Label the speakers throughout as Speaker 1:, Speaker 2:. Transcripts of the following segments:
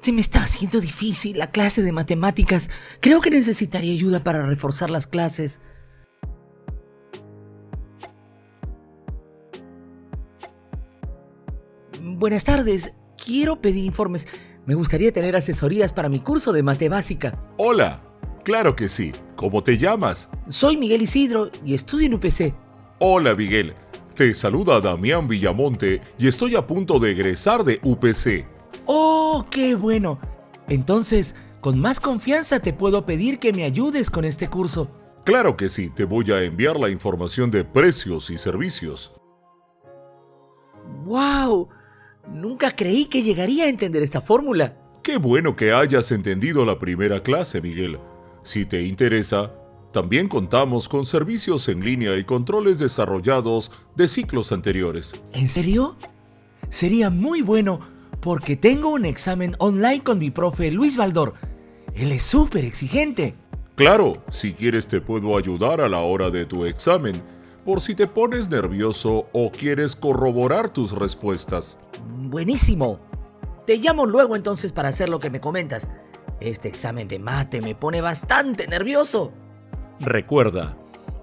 Speaker 1: Se me está haciendo difícil la clase de matemáticas. Creo que necesitaría ayuda para reforzar las clases. Buenas tardes. Quiero pedir informes. Me gustaría tener asesorías para mi curso de mate básica.
Speaker 2: Hola. Claro que sí. ¿Cómo te llamas?
Speaker 1: Soy Miguel Isidro y estudio en UPC.
Speaker 2: Hola, Miguel. Te saluda Damián Villamonte y estoy a punto de egresar de UPC.
Speaker 1: ¡Oh, qué bueno! Entonces, con más confianza te puedo pedir que me ayudes con este curso.
Speaker 2: Claro que sí, te voy a enviar la información de precios y servicios.
Speaker 1: ¡Wow! Nunca creí que llegaría a entender esta fórmula.
Speaker 2: Qué bueno que hayas entendido la primera clase, Miguel. Si te interesa, también contamos con servicios en línea y controles desarrollados de ciclos anteriores.
Speaker 1: ¿En serio? Sería muy bueno porque tengo un examen online con mi profe Luis Baldor. Él es súper exigente.
Speaker 2: Claro, si quieres te puedo ayudar a la hora de tu examen, por si te pones nervioso o quieres corroborar tus respuestas.
Speaker 1: Buenísimo. Te llamo luego entonces para hacer lo que me comentas. Este examen de mate me pone bastante nervioso.
Speaker 2: Recuerda,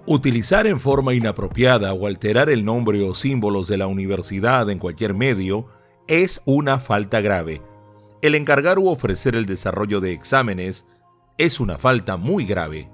Speaker 2: utilizar en forma inapropiada o alterar el nombre o símbolos de la universidad en cualquier medio es una falta grave. El encargar u ofrecer el desarrollo de exámenes es una falta muy grave.